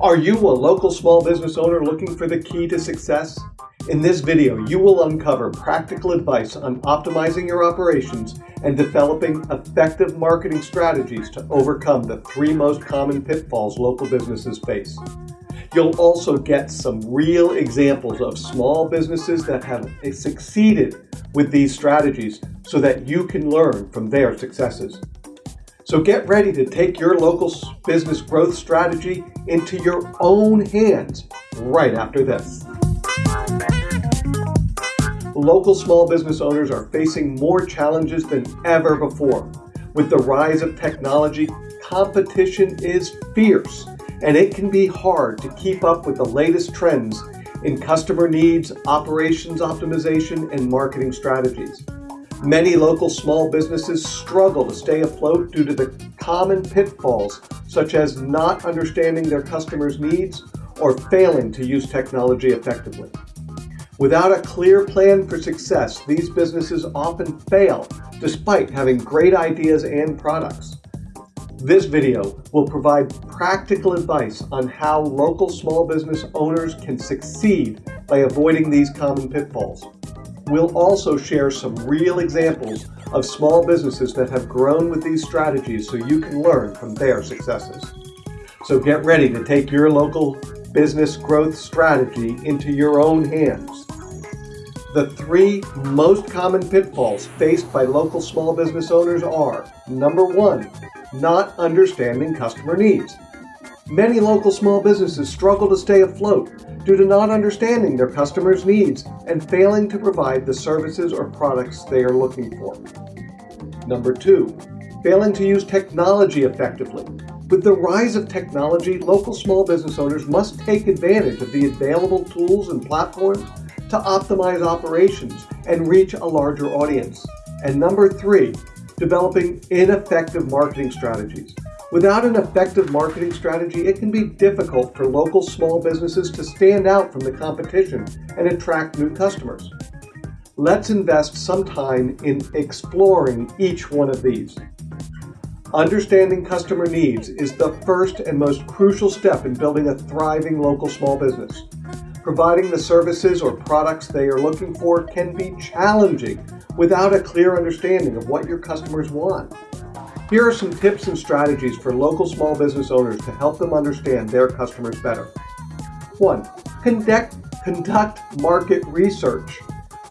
Are you a local small business owner looking for the key to success? In this video, you will uncover practical advice on optimizing your operations and developing effective marketing strategies to overcome the three most common pitfalls local businesses face. You'll also get some real examples of small businesses that have succeeded with these strategies so that you can learn from their successes. So get ready to take your local business growth strategy into your own hands right after this. Local small business owners are facing more challenges than ever before. With the rise of technology, competition is fierce, and it can be hard to keep up with the latest trends in customer needs, operations optimization, and marketing strategies. Many local small businesses struggle to stay afloat due to the common pitfalls, such as not understanding their customers' needs or failing to use technology effectively. Without a clear plan for success, these businesses often fail despite having great ideas and products. This video will provide practical advice on how local small business owners can succeed by avoiding these common pitfalls. We'll also share some real examples of small businesses that have grown with these strategies so you can learn from their successes. So get ready to take your local business growth strategy into your own hands. The three most common pitfalls faced by local small business owners are number one, not understanding customer needs. Many local small businesses struggle to stay afloat due to not understanding their customers' needs and failing to provide the services or products they are looking for. Number two, failing to use technology effectively. With the rise of technology, local small business owners must take advantage of the available tools and platforms to optimize operations and reach a larger audience. And number three, developing ineffective marketing strategies. Without an effective marketing strategy, it can be difficult for local small businesses to stand out from the competition and attract new customers. Let's invest some time in exploring each one of these. Understanding customer needs is the first and most crucial step in building a thriving local small business. Providing the services or products they are looking for can be challenging without a clear understanding of what your customers want. Here are some tips and strategies for local small business owners to help them understand their customers better. 1. Conduct, conduct market research.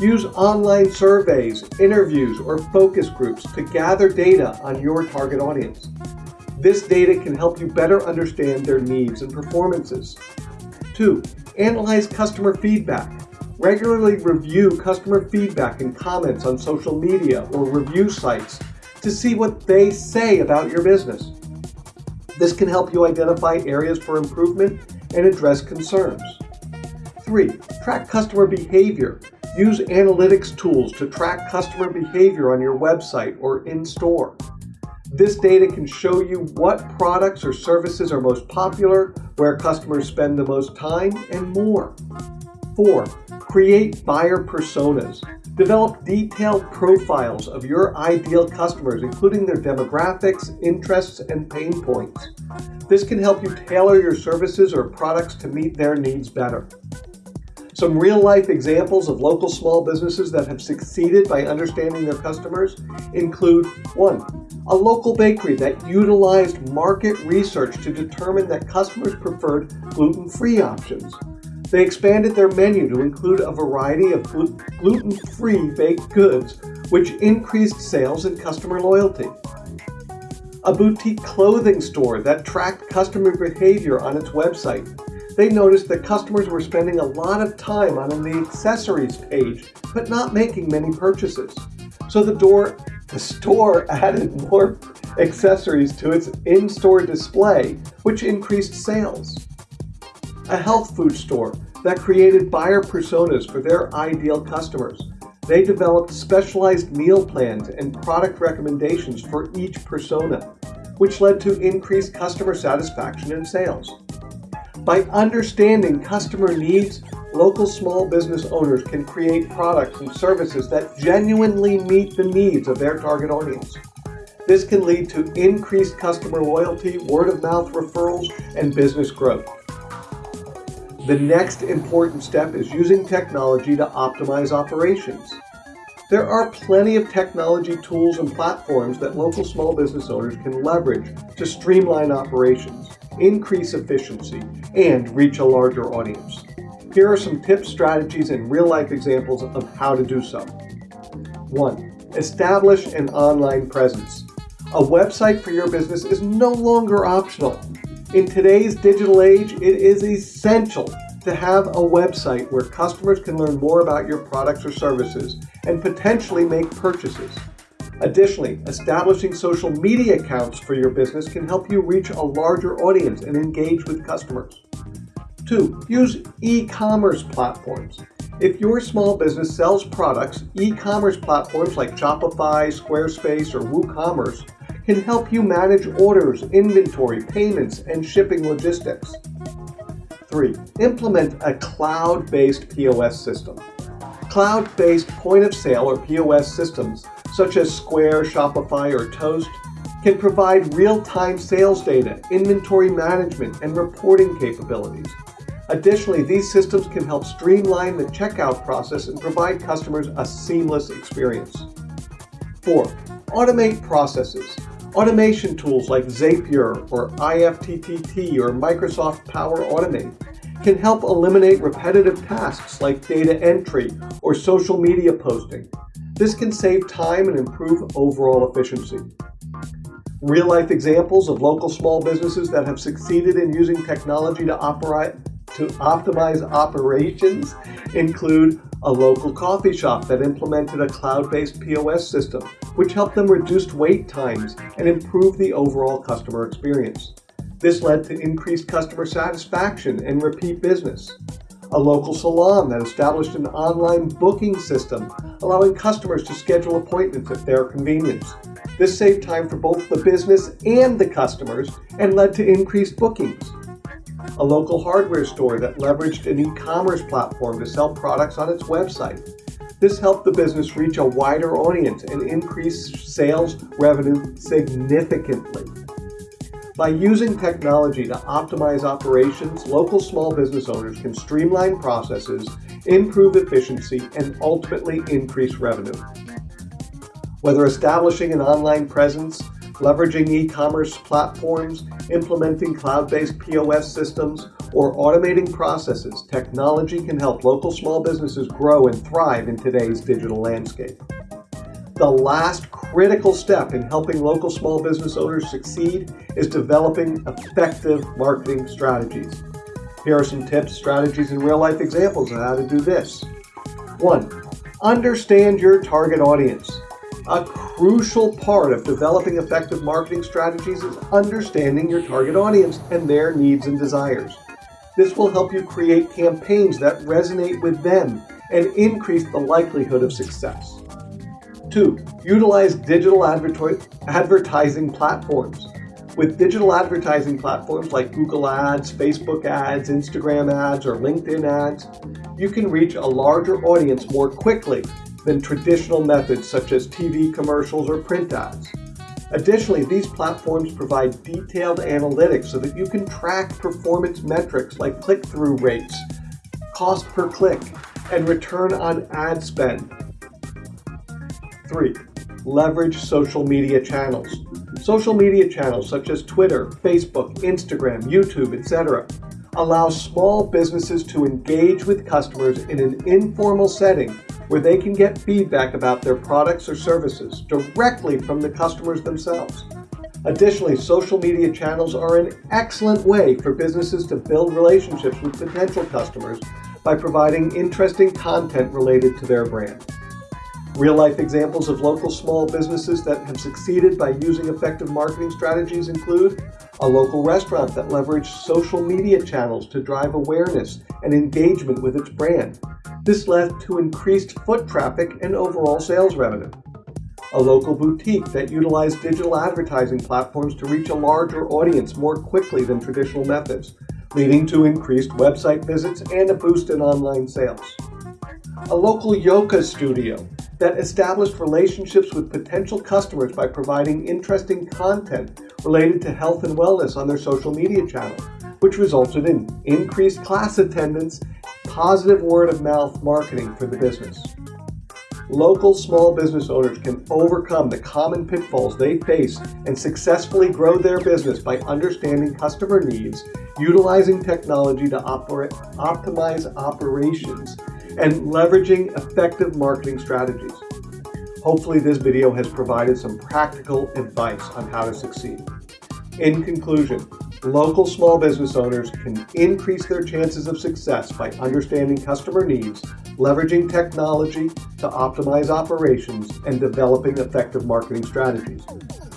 Use online surveys, interviews, or focus groups to gather data on your target audience. This data can help you better understand their needs and performances. 2. Analyze customer feedback. Regularly review customer feedback and comments on social media or review sites to see what they say about your business. This can help you identify areas for improvement and address concerns. 3. Track customer behavior. Use analytics tools to track customer behavior on your website or in-store. This data can show you what products or services are most popular, where customers spend the most time, and more. 4. Create buyer personas. Develop detailed profiles of your ideal customers, including their demographics, interests, and pain points. This can help you tailor your services or products to meet their needs better. Some real-life examples of local small businesses that have succeeded by understanding their customers include 1. A local bakery that utilized market research to determine that customers preferred gluten-free options. They expanded their menu to include a variety of gluten-free baked goods, which increased sales and customer loyalty. A boutique clothing store that tracked customer behavior on its website. They noticed that customers were spending a lot of time on the accessories page, but not making many purchases. So the, door, the store added more accessories to its in-store display, which increased sales a health food store that created buyer personas for their ideal customers. They developed specialized meal plans and product recommendations for each persona, which led to increased customer satisfaction and sales. By understanding customer needs, local small business owners can create products and services that genuinely meet the needs of their target audience. This can lead to increased customer loyalty, word of mouth referrals, and business growth. The next important step is using technology to optimize operations. There are plenty of technology tools and platforms that local small business owners can leverage to streamline operations, increase efficiency, and reach a larger audience. Here are some tips, strategies, and real-life examples of how to do so. 1. Establish an online presence. A website for your business is no longer optional. In today's digital age, it is essential to have a website where customers can learn more about your products or services and potentially make purchases. Additionally, establishing social media accounts for your business can help you reach a larger audience and engage with customers. 2. Use e-commerce platforms. If your small business sells products, e-commerce platforms like Shopify, Squarespace, or WooCommerce can help you manage orders, inventory, payments, and shipping logistics. 3. Implement a cloud-based POS system. Cloud-based point-of-sale or POS systems, such as Square, Shopify, or Toast, can provide real-time sales data, inventory management, and reporting capabilities. Additionally, these systems can help streamline the checkout process and provide customers a seamless experience. 4. Automate processes. Automation tools like Zapier or IFTTT or Microsoft Power Automate can help eliminate repetitive tasks like data entry or social media posting. This can save time and improve overall efficiency. Real-life examples of local small businesses that have succeeded in using technology to operate to optimize operations include a local coffee shop that implemented a cloud-based POS system, which helped them reduce wait times and improve the overall customer experience. This led to increased customer satisfaction and repeat business. A local salon that established an online booking system, allowing customers to schedule appointments at their convenience. This saved time for both the business and the customers and led to increased bookings a local hardware store that leveraged an e-commerce platform to sell products on its website. This helped the business reach a wider audience and increase sales revenue significantly. By using technology to optimize operations, local small business owners can streamline processes, improve efficiency, and ultimately increase revenue. Whether establishing an online presence, leveraging e-commerce platforms, implementing cloud-based POS systems, or automating processes, technology can help local small businesses grow and thrive in today's digital landscape. The last critical step in helping local small business owners succeed is developing effective marketing strategies. Here are some tips, strategies, and real-life examples of how to do this. 1. Understand your target audience. A crucial part of developing effective marketing strategies is understanding your target audience and their needs and desires. This will help you create campaigns that resonate with them and increase the likelihood of success. 2. Utilize digital advertising platforms. With digital advertising platforms like Google Ads, Facebook Ads, Instagram Ads, or LinkedIn Ads, you can reach a larger audience more quickly than traditional methods such as TV commercials or print ads. Additionally, these platforms provide detailed analytics so that you can track performance metrics like click-through rates, cost per click, and return on ad spend. 3. Leverage social media channels. Social media channels such as Twitter, Facebook, Instagram, YouTube, etc. allow small businesses to engage with customers in an informal setting where they can get feedback about their products or services directly from the customers themselves. Additionally, social media channels are an excellent way for businesses to build relationships with potential customers by providing interesting content related to their brand. Real-life examples of local small businesses that have succeeded by using effective marketing strategies include a local restaurant that leveraged social media channels to drive awareness and engagement with its brand. This led to increased foot traffic and overall sales revenue. A local boutique that utilized digital advertising platforms to reach a larger audience more quickly than traditional methods, leading to increased website visits and a boost in online sales. A local yoga studio that established relationships with potential customers by providing interesting content related to health and wellness on their social media channel. which resulted in increased class attendance, positive word of mouth marketing for the business. Local small business owners can overcome the common pitfalls they face and successfully grow their business by understanding customer needs, utilizing technology to optimize operations, and leveraging effective marketing strategies. Hopefully this video has provided some practical advice on how to succeed. In conclusion, local small business owners can increase their chances of success by understanding customer needs, leveraging technology to optimize operations, and developing effective marketing strategies.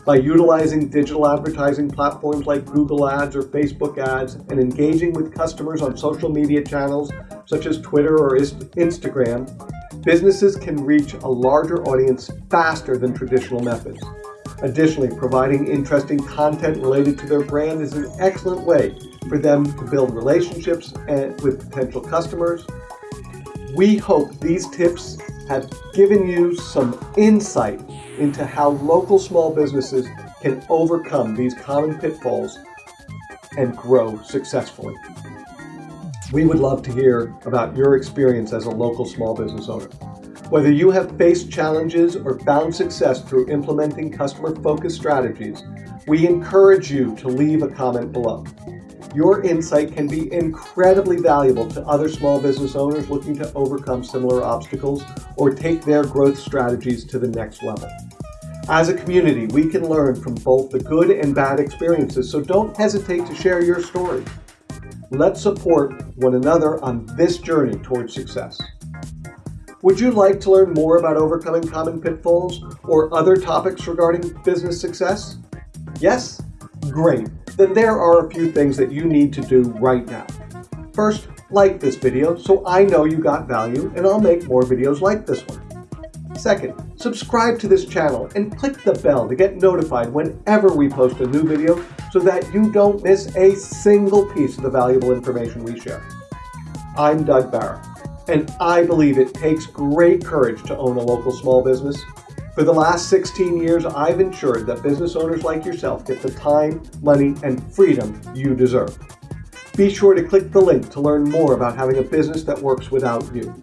By utilizing digital advertising platforms like Google Ads or Facebook Ads and engaging with customers on social media channels such as Twitter or Instagram, businesses can reach a larger audience faster than traditional methods. Additionally, providing interesting content related to their brand is an excellent way for them to build relationships with potential customers. We hope these tips have given you some insight into how local small businesses can overcome these common pitfalls and grow successfully. We would love to hear about your experience as a local small business owner. Whether you have faced challenges or found success through implementing customer-focused strategies, we encourage you to leave a comment below. Your insight can be incredibly valuable to other small business owners looking to overcome similar obstacles or take their growth strategies to the next level. As a community, we can learn from both the good and bad experiences, so don't hesitate to share your story. Let's support one another on this journey towards success. Would you like to learn more about overcoming common pitfalls or other topics regarding business success? Yes? Great. Then there are a few things that you need to do right now. First, like this video so I know you got value and I'll make more videos like this one. Second, subscribe to this channel and click the bell to get notified whenever we post a new video so that you don't miss a single piece of the valuable information we share. I'm Doug Barra, and I believe it takes great courage to own a local small business. For the last 16 years, I've ensured that business owners like yourself get the time, money, and freedom you deserve. Be sure to click the link to learn more about having a business that works without you.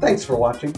Thanks for watching.